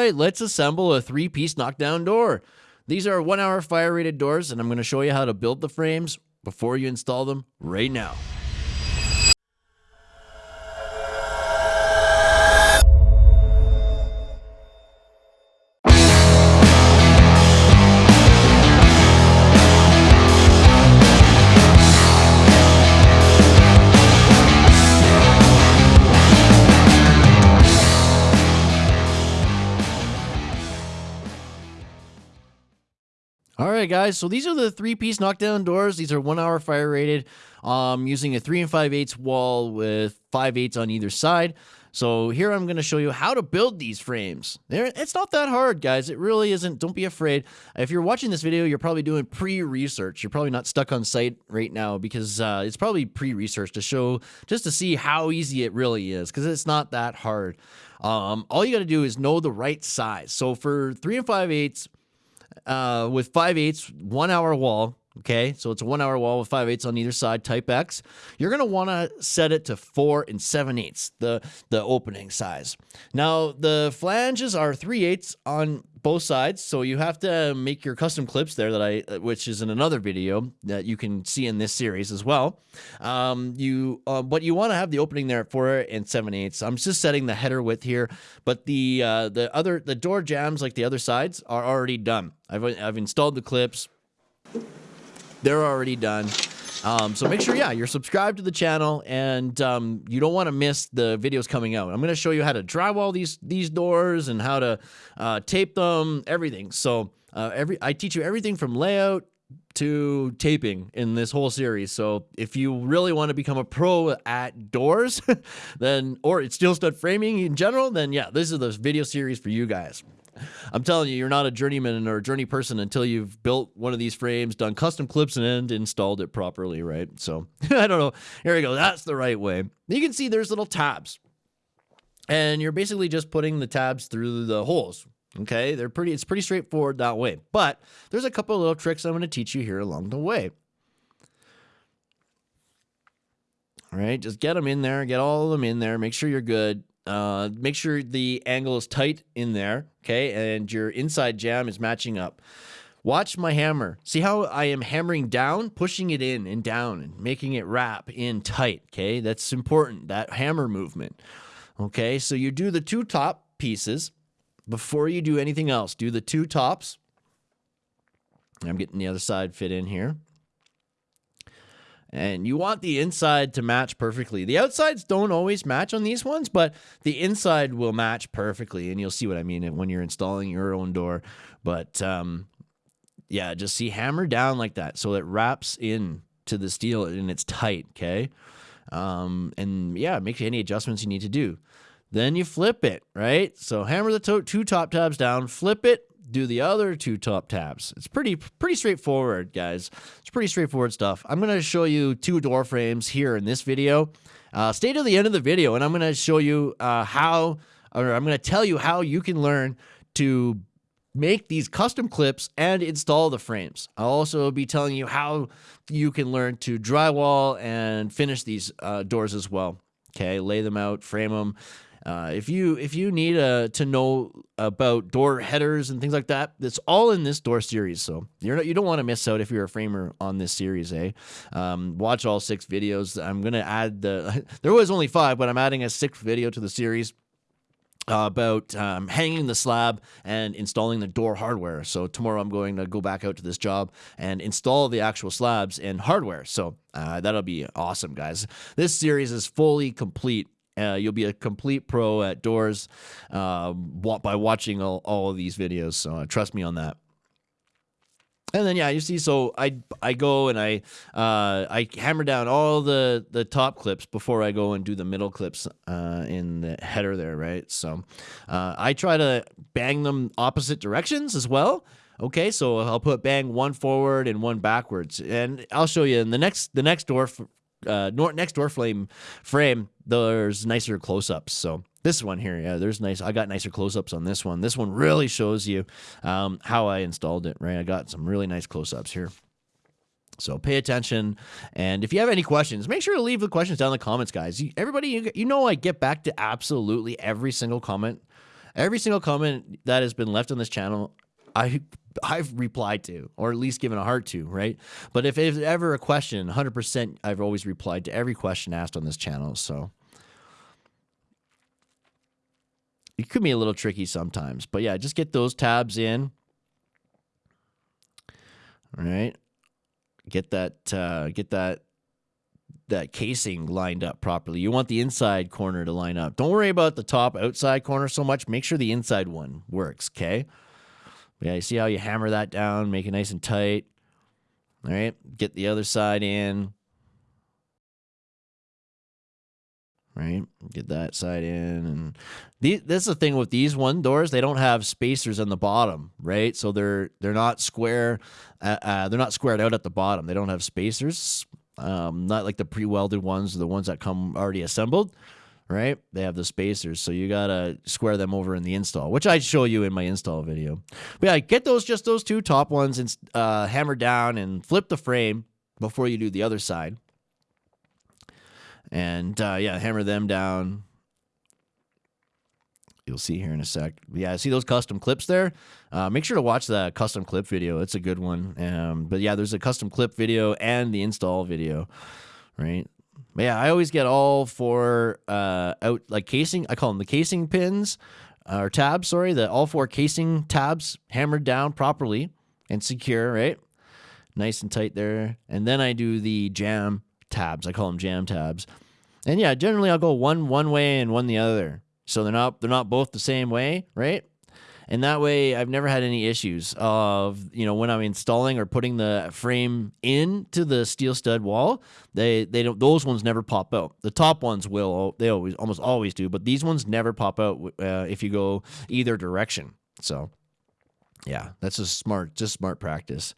right, let's assemble a three-piece knockdown door. These are one-hour fire-rated doors, and I'm going to show you how to build the frames before you install them right now. All right, guys. So these are the three-piece knockdown doors. These are one-hour fire rated, um, using a three and five eighths wall with five eighths on either side. So here I'm going to show you how to build these frames. There, it's not that hard, guys. It really isn't. Don't be afraid. If you're watching this video, you're probably doing pre-research. You're probably not stuck on site right now because uh, it's probably pre-research to show just to see how easy it really is because it's not that hard. Um, all you got to do is know the right size. So for three and five eighths uh, with 5 eighths, one hour wall. Okay, so it's a one hour wall with 5 eighths on either side, type X. You're going to want to set it to 4 and 7 eighths, the, the opening size. Now, the flanges are 3 eighths on both sides, so you have to make your custom clips there that I, which is in another video that you can see in this series as well. Um, you, uh, but you want to have the opening there at 4 and 7 eighths. I'm just setting the header width here, but the uh, the other the door jambs like the other sides are already done. I've I've installed the clips they're already done. Um, so make sure, yeah, you're subscribed to the channel and um, you don't want to miss the videos coming out. I'm going to show you how to drywall these these doors and how to uh, tape them, everything. So uh, every I teach you everything from layout to taping in this whole series. So if you really want to become a pro at doors, then or it's steel stud framing in general, then yeah, this is the video series for you guys. I'm telling you, you're not a journeyman or a journey person until you've built one of these frames, done custom clips, and installed it properly, right? So I don't know. Here we go. That's the right way. You can see there's little tabs. And you're basically just putting the tabs through the holes. Okay, they're pretty. It's pretty straightforward that way. But there's a couple of little tricks I'm going to teach you here along the way. All right, just get them in there, get all of them in there, make sure you're good. Uh, make sure the angle is tight in there, okay, and your inside jamb is matching up. Watch my hammer. See how I am hammering down, pushing it in and down and making it wrap in tight, okay? That's important, that hammer movement. Okay, so you do the two top pieces before you do anything else. Do the two tops. I'm getting the other side fit in here and you want the inside to match perfectly. The outsides don't always match on these ones, but the inside will match perfectly, and you'll see what I mean when you're installing your own door. But um, yeah, just see hammer down like that so it wraps in to the steel and it's tight, okay? Um, and yeah, make any adjustments you need to do. Then you flip it, right? So hammer the to two top tabs down, flip it, do the other two top tabs. It's pretty pretty straightforward, guys. It's pretty straightforward stuff. I'm going to show you two door frames here in this video. Uh, stay to the end of the video, and I'm going to show you uh, how, or I'm going to tell you how you can learn to make these custom clips and install the frames. I'll also be telling you how you can learn to drywall and finish these uh, doors as well. Okay, lay them out, frame them, uh, if you if you need uh, to know about door headers and things like that, it's all in this door series. So you're not, you don't want to miss out if you're a framer on this series. Eh? Um, watch all six videos. I'm gonna add the. there was only five, but I'm adding a sixth video to the series. Uh, about um, hanging the slab and installing the door hardware. So tomorrow I'm going to go back out to this job and install the actual slabs and hardware. So uh, that'll be awesome, guys. This series is fully complete uh, you'll be a complete pro at doors uh, by watching all, all of these videos. So uh, trust me on that. And then yeah, you see, so I I go and I uh, I hammer down all the the top clips before I go and do the middle clips uh, in the header there, right? So uh, I try to bang them opposite directions as well. Okay, so I'll put bang one forward and one backwards, and I'll show you in the next the next door uh, next door flame frame, there's nicer close-ups. So this one here, yeah, there's nice. I got nicer close-ups on this one. This one really shows you um, how I installed it. Right, I got some really nice close-ups here. So pay attention, and if you have any questions, make sure to leave the questions down in the comments, guys. You, everybody, you, you know I get back to absolutely every single comment Every single comment that has been left on this channel, I I've replied to, or at least given a heart to, right? But if it's ever a question, 100%, I've always replied to every question asked on this channel. So it could be a little tricky sometimes, but yeah, just get those tabs in. All right, get that, uh, get that that casing lined up properly. You want the inside corner to line up. Don't worry about the top outside corner so much. Make sure the inside one works, okay? Yeah, you see how you hammer that down, make it nice and tight. All right, get the other side in. Right, get that side in, and this is the thing with these one doors. They don't have spacers on the bottom, right? So they're they're not square. Uh, uh, they're not squared out at the bottom. They don't have spacers. Um, not like the pre-welded ones, the ones that come already assembled right? They have the spacers, so you gotta square them over in the install, which I show you in my install video. But yeah, get those just those two top ones and uh, hammer down and flip the frame before you do the other side. And uh, yeah, hammer them down. You'll see here in a sec. Yeah, see those custom clips there? Uh, make sure to watch the custom clip video. It's a good one. Um, but yeah, there's a custom clip video and the install video, right? But yeah, I always get all four uh, out like casing. I call them the casing pins uh, or tabs. Sorry, the all four casing tabs hammered down properly and secure. Right, nice and tight there. And then I do the jamb tabs. I call them jamb tabs. And yeah, generally I'll go one one way and one the other. So they're not they're not both the same way, right? And that way, I've never had any issues of, you know, when I'm installing or putting the frame into the steel stud wall, they, they don't, those ones never pop out. The top ones will, they always, almost always do, but these ones never pop out uh, if you go either direction. So yeah, that's just smart, just smart practice.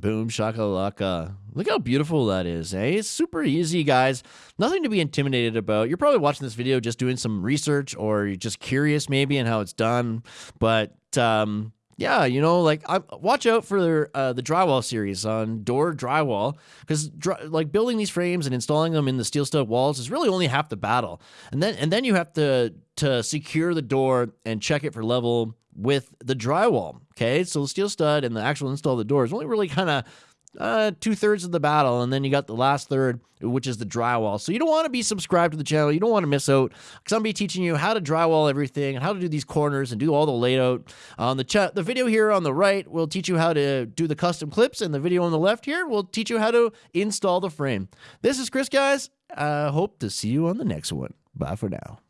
Boom, shakalaka. Look how beautiful that is, eh? It's super easy, guys. Nothing to be intimidated about. You're probably watching this video just doing some research or you're just curious maybe in how it's done. But um, yeah, you know, like I, watch out for uh, the drywall series on door drywall because like building these frames and installing them in the steel stud walls is really only half the battle. And then and then you have to to secure the door and check it for level with the drywall. Okay, so the steel stud and the actual install of the door is only really kind of uh, two thirds of the battle, and then you got the last third, which is the drywall. So you don't want to be subscribed to the channel. You don't want to miss out because I'm be teaching you how to drywall everything and how to do these corners and do all the layout. On the chat, the video here on the right will teach you how to do the custom clips, and the video on the left here will teach you how to install the frame. This is Chris, guys. I uh, hope to see you on the next one. Bye for now.